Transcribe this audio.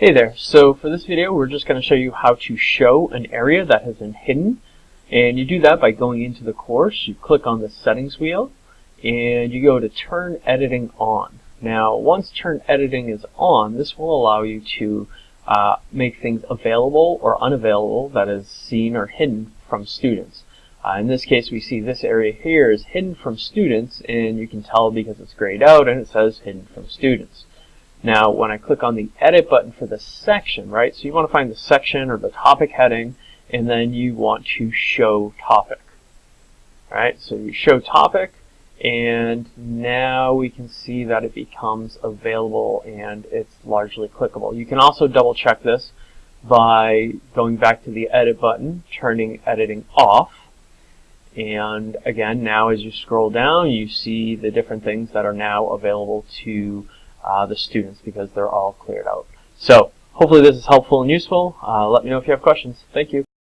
Hey there, so for this video we're just going to show you how to show an area that has been hidden and you do that by going into the course, you click on the settings wheel and you go to turn editing on. Now once turn editing is on this will allow you to uh, make things available or unavailable that is seen or hidden from students. Uh, in this case we see this area here is hidden from students and you can tell because it's grayed out and it says hidden from students. Now, when I click on the edit button for the section, right, so you want to find the section or the topic heading, and then you want to show topic. Right, so you show topic, and now we can see that it becomes available and it's largely clickable. You can also double check this by going back to the edit button, turning editing off, and again, now as you scroll down, you see the different things that are now available to uh, the students because they're all cleared out. So hopefully this is helpful and useful. Uh, let me know if you have questions. Thank you.